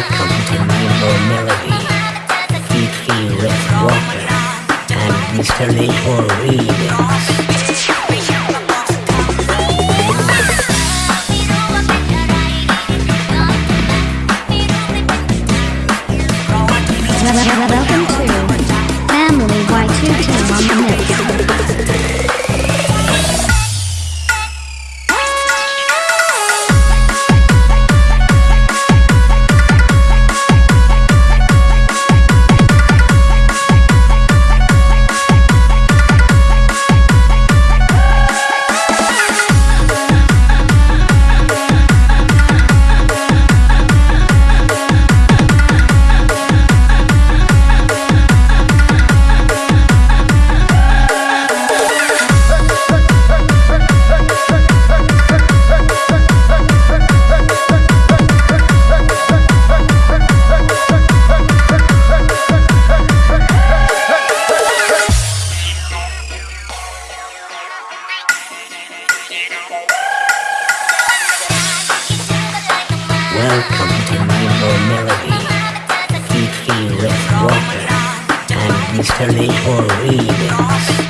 Welcome to Rainbow Melody, featuring Rick Walker and Mr. Laycore Remix. Welcome to Rainbow Melody, featuring Rick Walker and Mr. Laycore Remix.